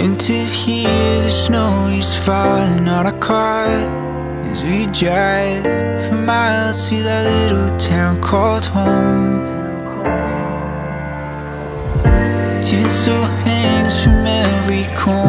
Winter's here, the snow is falling on our car. As we drive for miles to that little town called home. Tinsel hangs from every corner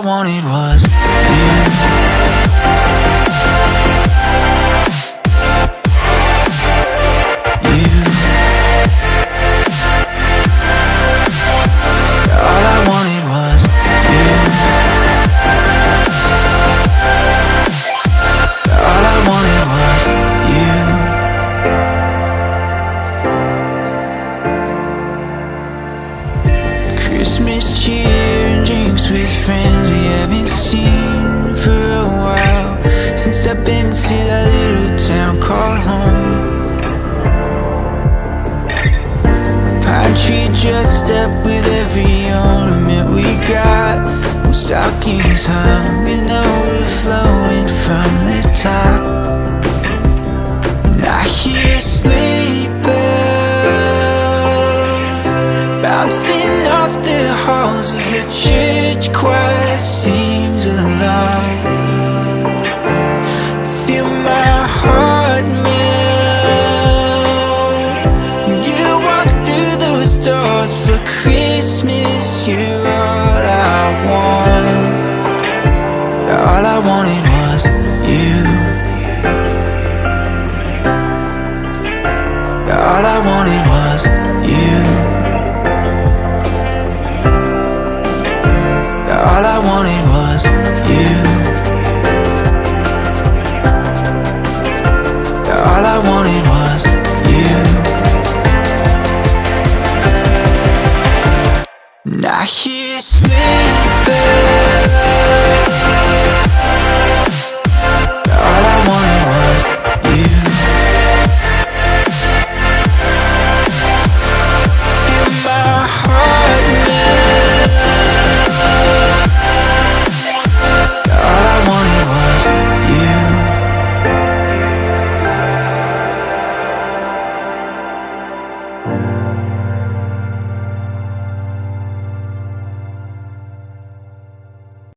I wanted was stockings hung with overflowing from the top. And I hear bells Bouncing off the halls as the church choir sings along. Feel my heart melt. You walk through those doors for Christmas You're All I wanted was you. All I wanted was you. All I wanted was you. All I wanted was you. And I hear